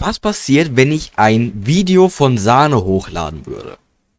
was passiert, wenn ich ein Video von Sahne hochladen würde?